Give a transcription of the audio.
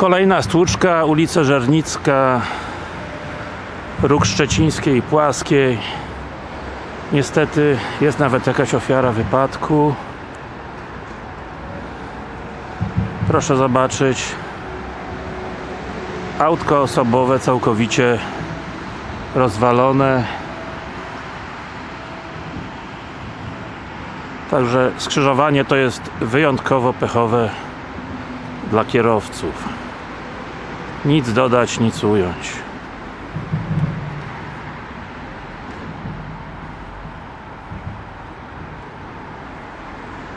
Kolejna stłuczka, ulica Żernicka Róg Szczecińskiej, Płaskiej. Niestety jest nawet jakaś ofiara wypadku. Proszę zobaczyć. Autko osobowe całkowicie rozwalone. Także skrzyżowanie to jest wyjątkowo pechowe dla kierowców nic dodać, nic ująć